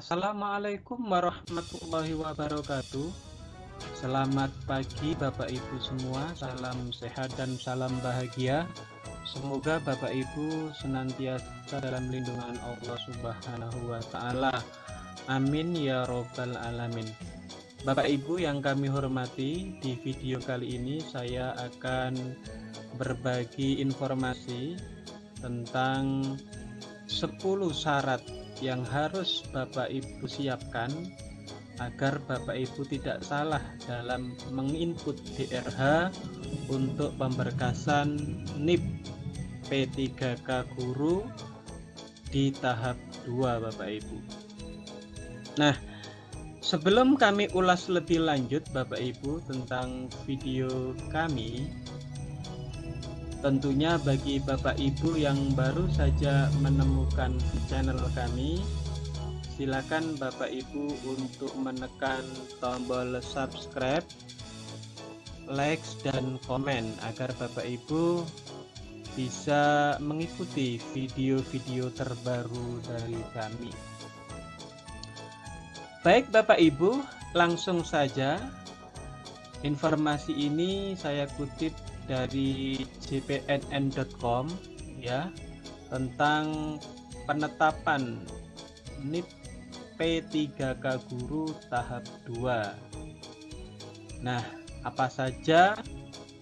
Assalamualaikum warahmatullahi wabarakatuh Selamat pagi Bapak Ibu semua Salam sehat dan salam bahagia Semoga Bapak Ibu senantiasa dalam lindungan Allah Subhanahu wa Ta'ala. Amin ya Robbal 'Alamin. Bapak Ibu yang kami hormati, di video kali ini saya akan berbagi informasi tentang 10 syarat yang harus Bapak Ibu siapkan agar Bapak Ibu tidak salah dalam menginput DRH untuk pemberkasan NIP P3K Guru di tahap 2 Bapak Ibu. Nah, sebelum kami ulas lebih lanjut Bapak Ibu tentang video kami, Tentunya bagi Bapak Ibu yang baru saja menemukan channel kami, silakan Bapak Ibu untuk menekan tombol subscribe, like dan komen agar Bapak Ibu bisa mengikuti video-video terbaru dari kami. Baik Bapak Ibu, langsung saja informasi ini saya kutip dari cpnn.com ya tentang penetapan NIP P3K Guru tahap 2 Nah apa saja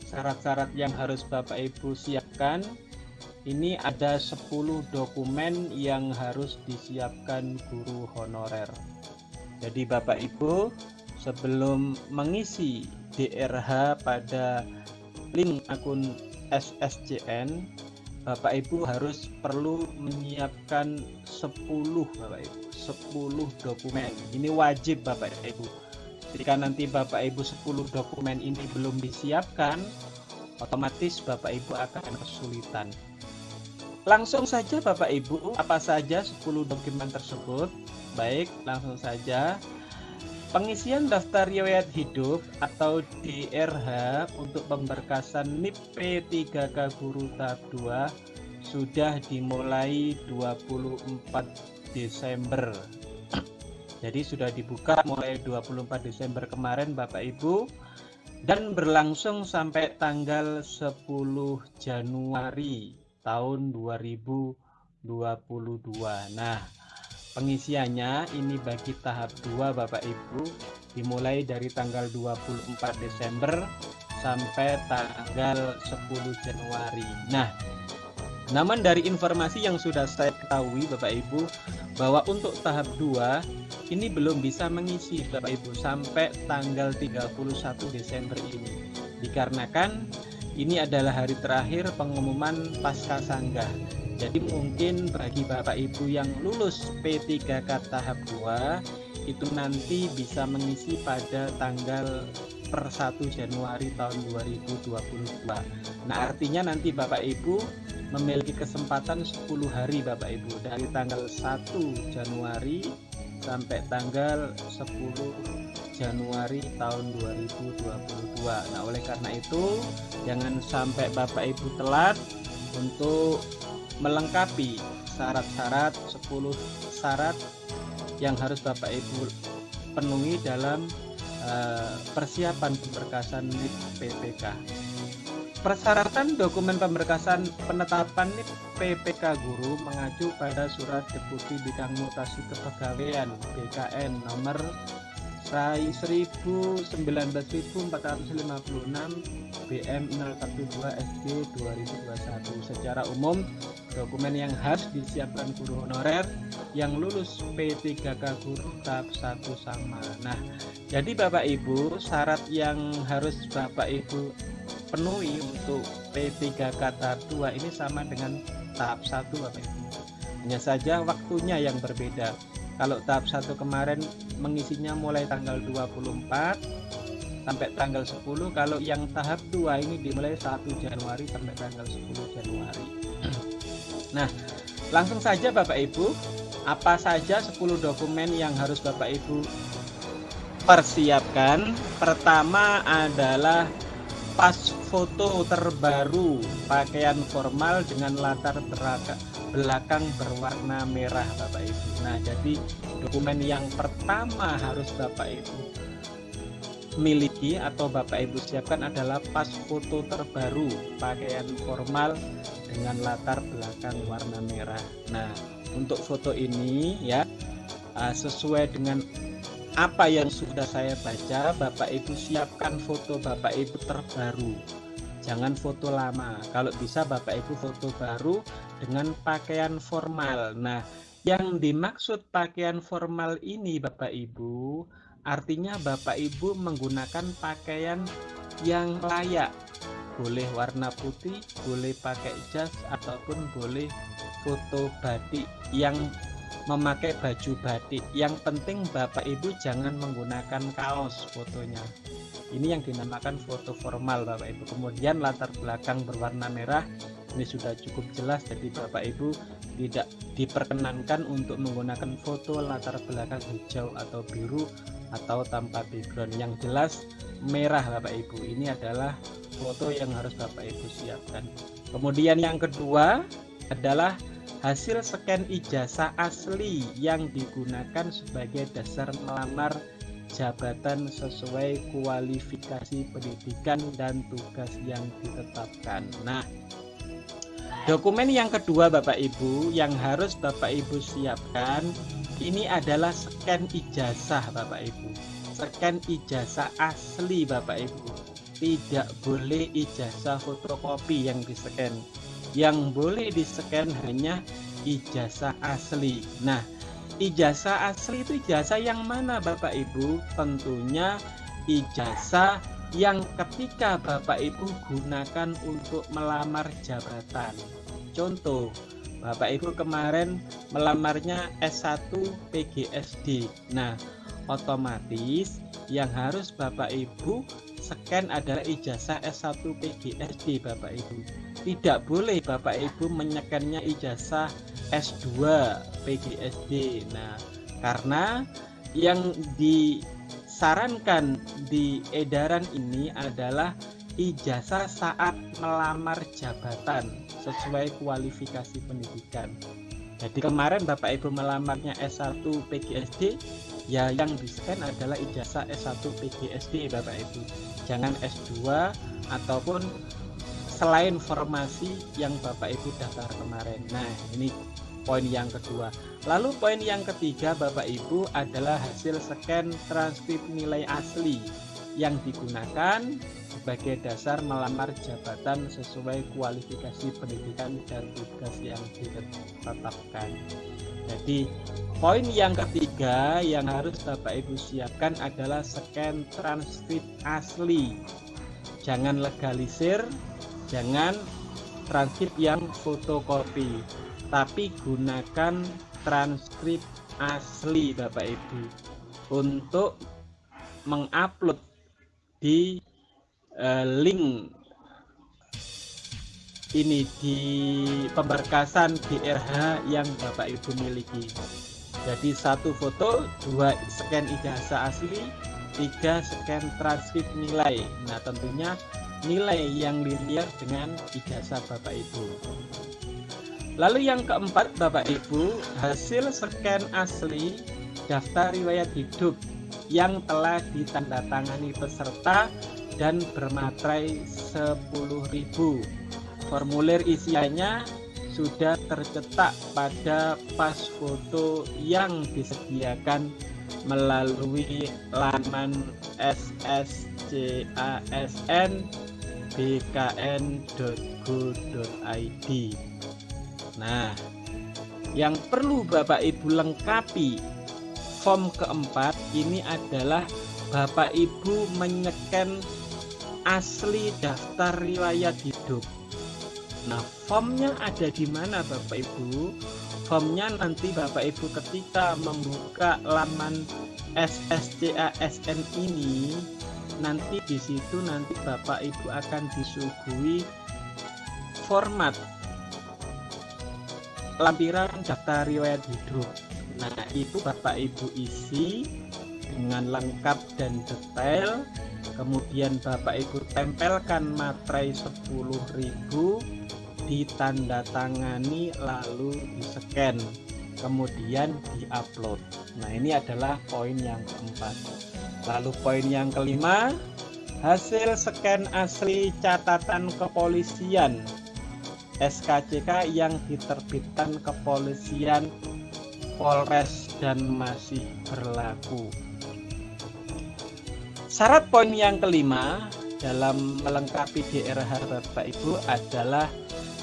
syarat-syarat yang harus Bapak Ibu siapkan? Ini ada 10 dokumen yang harus disiapkan guru honorer. Jadi Bapak Ibu sebelum mengisi DRH pada link akun SSCN Bapak Ibu harus perlu menyiapkan 10 Bapak Ibu 10 dokumen. Ini wajib Bapak Ibu. Jika nanti Bapak Ibu 10 dokumen ini belum disiapkan otomatis Bapak Ibu akan kesulitan. Langsung saja Bapak Ibu apa saja 10 dokumen tersebut? Baik langsung saja Pengisian daftar riwayat hidup atau DRH untuk pemberkasan NIP P3K Guru tahap 2 sudah dimulai 24 Desember. Jadi sudah dibuka mulai 24 Desember kemarin Bapak Ibu dan berlangsung sampai tanggal 10 Januari tahun 2022. Nah, Pengisiannya ini bagi tahap 2 Bapak Ibu dimulai dari tanggal 24 Desember sampai tanggal 10 Januari. Nah, namun dari informasi yang sudah saya ketahui Bapak Ibu bahwa untuk tahap 2 ini belum bisa mengisi Bapak Ibu sampai tanggal 31 Desember ini. Dikarenakan ini adalah hari terakhir pengumuman pasca sanggah jadi mungkin bagi Bapak Ibu yang lulus P3K tahap 2 itu nanti bisa mengisi pada tanggal per 1 Januari tahun 2022 Nah artinya nanti Bapak Ibu memiliki kesempatan 10 hari Bapak Ibu dari tanggal 1 Januari sampai tanggal 10 Januari tahun 2022 Nah oleh karena itu jangan sampai Bapak Ibu telat untuk melengkapi syarat-syarat 10 syarat yang harus Bapak Ibu penuhi dalam uh, persiapan pemberkasan NIP PPK. Persyaratan dokumen pemberkasan penetapan NIP PPK guru mengacu pada surat Deputi Bidang Mutasi Kepegawaian BKN nomor SAI 19456 BM 012 SD 2021 secara umum dokumen yang harus disiapkan guru honorer yang lulus P3K guru tahap 1 sama. Nah jadi Bapak Ibu syarat yang harus Bapak Ibu penuhi untuk P3K tahap 2 ini sama dengan tahap 1 Bapak Ibu. Hanya saja waktunya yang berbeda kalau tahap 1 kemarin mengisinya mulai tanggal 24 sampai tanggal 10 kalau yang tahap 2 ini dimulai 1 Januari sampai tanggal 10 Januari. Nah langsung saja Bapak Ibu apa saja 10 dokumen yang harus Bapak Ibu persiapkan? Pertama adalah pas foto terbaru pakaian formal dengan latar belakang berwarna merah Bapak Ibu. Nah, jadi dokumen yang pertama harus Bapak Ibu miliki atau Bapak Ibu siapkan adalah pas foto terbaru pakaian formal dengan latar belakang warna merah. Nah, untuk foto ini ya uh, sesuai dengan apa yang sudah saya baca, Bapak Ibu siapkan foto Bapak Ibu terbaru. Jangan foto lama. Kalau bisa Bapak Ibu foto baru dengan pakaian formal. Nah, yang dimaksud pakaian formal ini Bapak Ibu, artinya Bapak Ibu menggunakan pakaian yang layak. Boleh warna putih, boleh pakai jas ataupun boleh foto batik yang memakai baju batik. Yang penting Bapak Ibu jangan menggunakan kaos fotonya. Ini yang dinamakan foto formal Bapak Ibu. Kemudian latar belakang berwarna merah ini sudah cukup jelas. Jadi Bapak Ibu tidak diperkenankan untuk menggunakan foto latar belakang hijau atau biru atau tanpa background. Yang jelas merah Bapak Ibu. Ini adalah foto yang harus Bapak Ibu siapkan. Kemudian yang kedua adalah hasil scan ijazah asli yang digunakan sebagai dasar melamar jabatan sesuai kualifikasi pendidikan dan tugas yang ditetapkan. Nah, dokumen yang kedua Bapak Ibu yang harus Bapak Ibu siapkan ini adalah scan ijazah Bapak Ibu. Scan ijazah asli Bapak Ibu. Tidak boleh ijazah fotokopi yang di-scan yang boleh di-scan hanya ijazah asli. Nah, ijazah asli itu ijazah yang mana Bapak Ibu? Tentunya ijazah yang ketika Bapak Ibu gunakan untuk melamar jabatan. Contoh, Bapak Ibu kemarin melamarnya S1 PGSD. Nah, otomatis yang harus Bapak Ibu scan adalah ijazah S1 PGSD Bapak Ibu tidak boleh Bapak Ibu menyekannya ijazah S2 PGSD nah karena yang disarankan di edaran ini adalah ijazah saat melamar jabatan sesuai kualifikasi pendidikan. Jadi kemarin Bapak Ibu melamarnya S1 PGSD ya yang di scan adalah ijazah S1 PGSD Bapak Ibu. Jangan S2 ataupun selain formasi yang Bapak Ibu daftar kemarin. Nah, ini poin yang kedua. Lalu poin yang ketiga Bapak Ibu adalah hasil scan transkrip nilai asli yang digunakan sebagai dasar melamar jabatan sesuai kualifikasi pendidikan dan tugas yang ditetapkan. Jadi poin yang ketiga yang harus Bapak Ibu siapkan adalah scan transkrip asli. Jangan legalisir jangan transkrip yang fotokopi tapi gunakan transkrip asli Bapak Ibu untuk mengupload di uh, link ini di pemberkasan DRH yang Bapak Ibu miliki. Jadi satu foto dua scan ijazah asli tiga scan transkrip nilai. Nah tentunya nilai yang linear dengan ijazah Bapak Ibu. Lalu yang keempat Bapak Ibu, hasil scan asli daftar riwayat hidup yang telah ditandatangani peserta dan bermaterai 10.000. Formulir isiannya sudah tercetak pada pas foto yang disediakan melalui laman SSCASN bkn.go.id Nah, yang perlu Bapak Ibu lengkapi form keempat ini adalah Bapak Ibu menyeken asli daftar riwayat hidup. Nah, formnya ada di mana Bapak Ibu? Formnya nanti Bapak Ibu ketika membuka laman SSCASN ini nanti di situ nanti Bapak Ibu akan disuguhi format lampiran daftar riwayat hidup. Nah, itu Bapak Ibu isi dengan lengkap dan detail. Kemudian Bapak Ibu tempelkan materai 10.000 ditandatangani lalu di-scan kemudian diupload nah ini adalah poin yang keempat lalu poin yang kelima hasil scan asli catatan kepolisian SKCK yang diterbitkan kepolisian Polres dan masih berlaku syarat poin yang kelima dalam melengkapi DRH Bapak Ibu adalah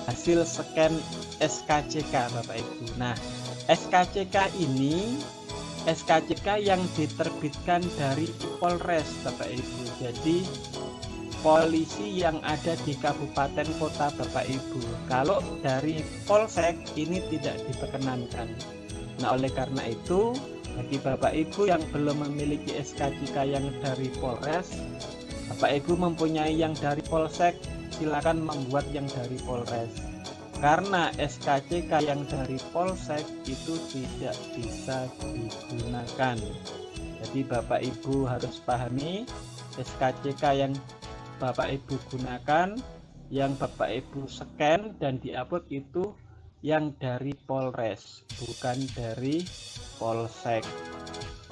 hasil scan SKCK Bapak Ibu. Nah, SKCK ini SKCK yang diterbitkan dari Polres Bapak Ibu. Jadi polisi yang ada di kabupaten kota Bapak Ibu. Kalau dari Polsek ini tidak diperkenankan. Nah, oleh karena itu bagi Bapak Ibu yang belum memiliki SKCK yang dari Polres Bapak Ibu mempunyai yang dari Polsek, silakan membuat yang dari Polres. Karena SKCK yang dari Polsek itu tidak bisa digunakan. Jadi Bapak Ibu harus pahami SKCK yang Bapak Ibu gunakan, yang Bapak Ibu scan dan diupload itu yang dari Polres, bukan dari Polsek.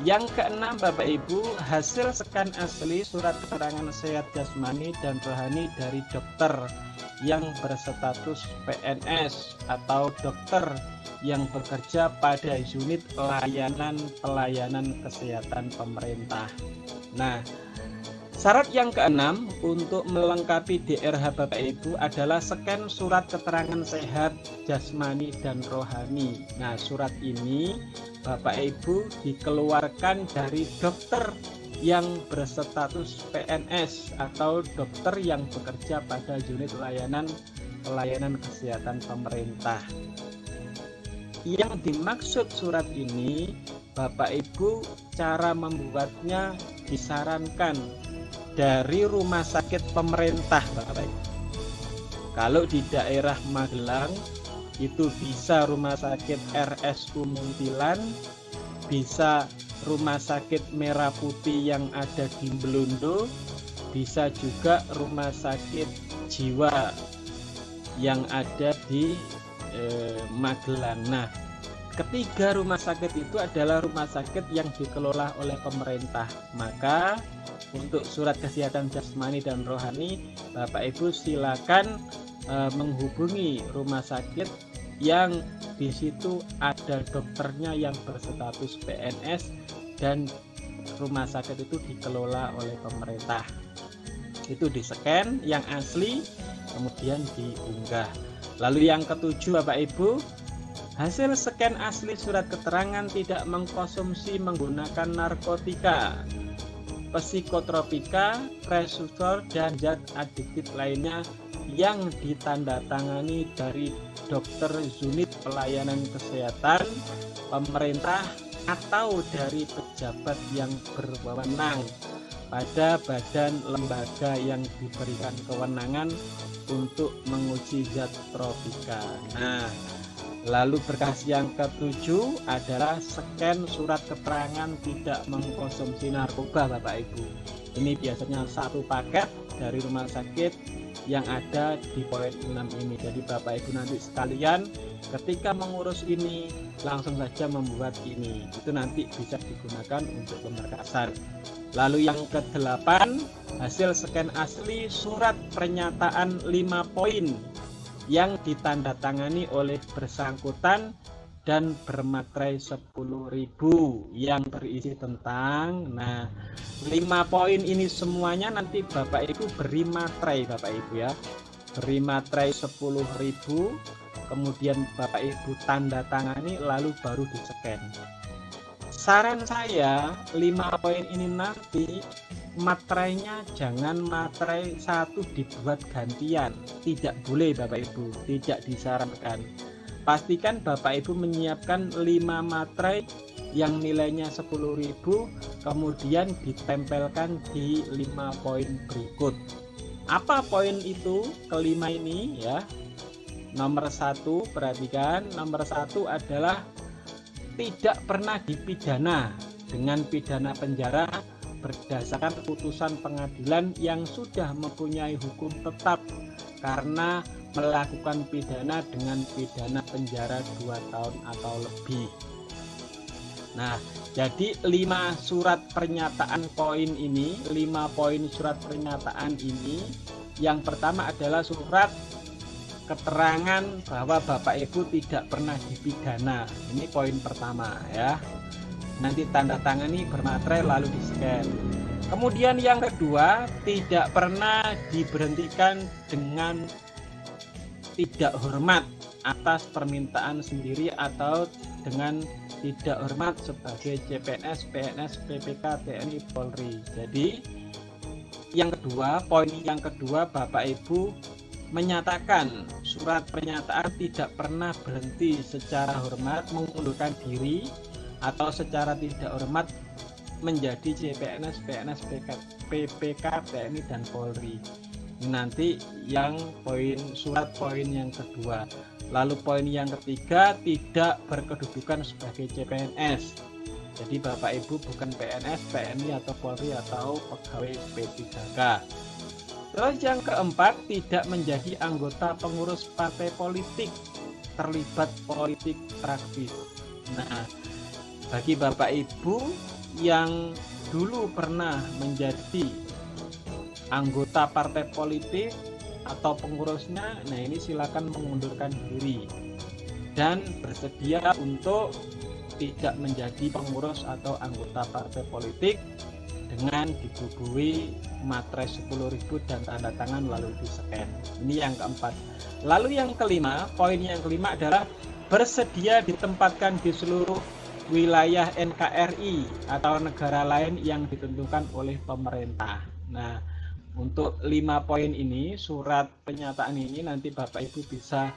Yang keenam Bapak Ibu, hasil scan asli surat keterangan sehat jasmani dan rohani dari dokter yang berstatus PNS atau dokter yang bekerja pada unit pelayanan pelayanan kesehatan pemerintah. Nah, Syarat yang keenam untuk melengkapi DRH Bapak Ibu adalah scan surat keterangan sehat jasmani dan rohani. Nah, surat ini Bapak Ibu dikeluarkan dari dokter yang berstatus PNS atau dokter yang bekerja pada unit layanan pelayanan kesehatan pemerintah. Yang dimaksud surat ini Bapak Ibu cara membuatnya disarankan dari rumah sakit pemerintah Bapak Ibu. Kalau di daerah Magelang itu bisa rumah sakit RSU Muntilan, bisa rumah sakit Merah Putih yang ada di Belundo, bisa juga rumah sakit jiwa yang ada di eh, Magelang. Nah, ketiga rumah sakit itu adalah rumah sakit yang dikelola oleh pemerintah. Maka untuk surat kesehatan jasmani dan rohani Bapak Ibu silakan uh, menghubungi rumah sakit yang di situ ada dokternya yang berstatus PNS dan rumah sakit itu dikelola oleh pemerintah. Itu di scan yang asli kemudian diunggah. Lalu yang ketujuh Bapak Ibu hasil scan asli surat keterangan tidak mengkonsumsi menggunakan narkotika psikotropika, resistor, dan zat adiktif lainnya yang ditandatangani dari dokter unit pelayanan kesehatan, pemerintah, atau dari pejabat yang berwenang pada badan lembaga yang diberikan kewenangan untuk menguji zat tropika. Nah, Lalu berkas yang ketujuh adalah scan surat keterangan tidak mengkonsumsi narkoba Bapak Ibu. Ini biasanya satu paket dari rumah sakit yang ada di poin 6 ini. Jadi Bapak Ibu nanti sekalian ketika mengurus ini langsung saja membuat ini. Itu nanti bisa digunakan untuk pemberkasan. Lalu yang ke-8 hasil scan asli surat pernyataan 5 poin yang ditandatangani oleh bersangkutan dan bermaterai 10.000 yang berisi tentang. Nah lima poin ini semuanya nanti Bapak Ibu beri materai Bapak Ibu ya. Beri materai 10.000 kemudian Bapak Ibu tanda tangani lalu baru di scan saran saya lima poin ini nanti materainya jangan materai satu dibuat gantian. Tidak boleh Bapak Ibu. Tidak disarankan. Pastikan Bapak Ibu menyiapkan 5 materai yang nilainya 10.000 kemudian ditempelkan di 5 poin berikut. Apa poin itu? Kelima ini ya. Nomor satu perhatikan. Nomor satu adalah tidak pernah dipidana dengan pidana penjara berdasarkan putusan pengadilan yang sudah mempunyai hukum tetap karena melakukan pidana dengan pidana penjara 2 tahun atau lebih. Nah, jadi lima surat pernyataan poin ini, lima poin surat pernyataan ini, yang pertama adalah surat keterangan bahwa Bapak Ibu tidak pernah dipidana. Ini poin pertama ya. Nanti tanda tangan ini bermaterai lalu di scan. Kemudian yang kedua, tidak pernah diberhentikan dengan tidak hormat atas permintaan sendiri atau dengan tidak hormat sebagai CPNS, PNS, PPK, TNI, Polri. Jadi yang kedua, poin yang kedua Bapak Ibu menyatakan surat pernyataan tidak pernah berhenti secara hormat mengundurkan diri atau secara tidak hormat menjadi CPNS, PNS, PPK, TNI, dan Polri. Nanti yang poin surat poin yang kedua. Lalu poin yang ketiga tidak berkedudukan sebagai CPNS jadi Bapak Ibu bukan PNS, PNI atau Polri atau pegawai P3K terus yang keempat tidak menjadi anggota pengurus partai politik terlibat politik praktis. Nah bagi Bapak Ibu yang dulu pernah menjadi anggota partai politik atau pengurusnya nah ini silakan mengundurkan diri dan bersedia untuk tidak menjadi pengurus atau anggota partai politik dengan dibubuhi materai 10.000 dan tanda tangan lalu di scan ini yang keempat. Lalu yang kelima poin yang kelima adalah bersedia ditempatkan di seluruh wilayah NKRI atau negara lain yang ditentukan oleh pemerintah nah untuk lima poin ini, surat pernyataan ini nanti Bapak Ibu bisa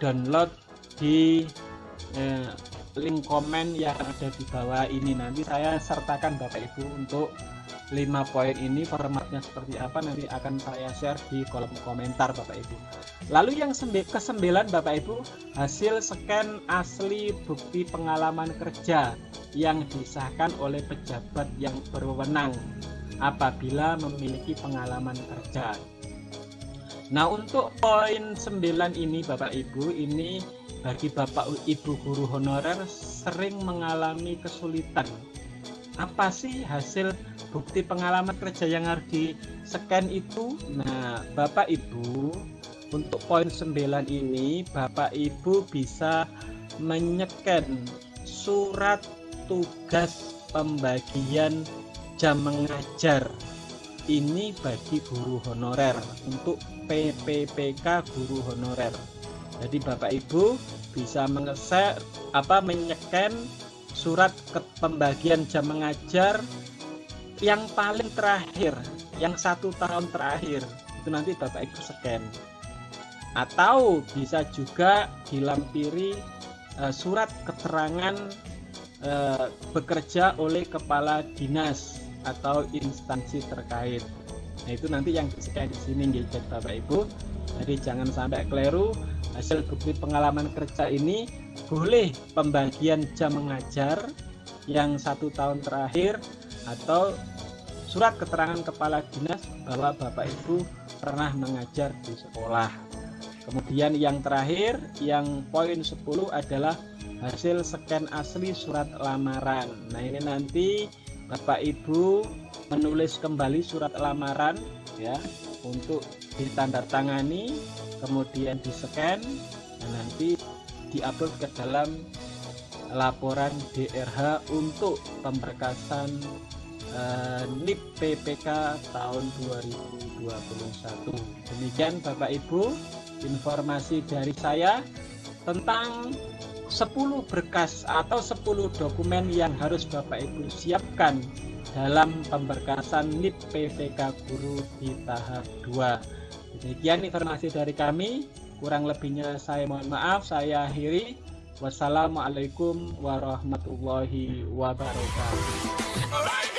download di eh, link komen yang ada di bawah ini. Nanti saya sertakan Bapak Ibu untuk lima poin ini formatnya seperti apa nanti akan saya share di kolom komentar Bapak Ibu. Lalu yang kesembilan Bapak Ibu, hasil scan asli bukti pengalaman kerja yang disahkan oleh pejabat yang berwenang apabila memiliki pengalaman kerja. Nah, untuk poin 9 ini Bapak Ibu, ini bagi Bapak Ibu guru honorer sering mengalami kesulitan. Apa sih hasil bukti pengalaman kerja yang harus di scan itu? Nah, Bapak Ibu, untuk poin 9 ini Bapak Ibu bisa menyeken surat tugas pembagian jam mengajar ini bagi guru honorer untuk PPPK guru honorer. Jadi Bapak Ibu bisa mengeser apa menyeken surat ke pembagian jam mengajar yang paling terakhir, yang satu tahun terakhir itu nanti Bapak Ibu scan. Atau bisa juga dilampiri uh, surat keterangan uh, bekerja oleh kepala dinas atau instansi terkait. Nah itu nanti yang saya di sini gitu Bapak Ibu. Jadi jangan sampai keliru hasil bukti pengalaman kerja ini boleh pembagian jam mengajar yang satu tahun terakhir atau surat keterangan kepala dinas bahwa Bapak Ibu pernah mengajar di sekolah. Kemudian yang terakhir, yang poin 10 adalah hasil scan asli surat lamaran. Nah ini nanti Bapak Ibu menulis kembali surat lamaran ya untuk ditandatangani kemudian di scan dan nanti diupload ke dalam laporan DRH untuk pemberkasan eh, NIP PPK tahun 2021 demikian Bapak Ibu informasi dari saya tentang 10 berkas atau 10 dokumen yang harus Bapak Ibu siapkan dalam pemberkasan NIP PVK Guru di tahap 2. Demikian informasi dari kami. Kurang lebihnya saya mohon maaf. Saya akhiri. Wassalamualaikum warahmatullahi wabarakatuh.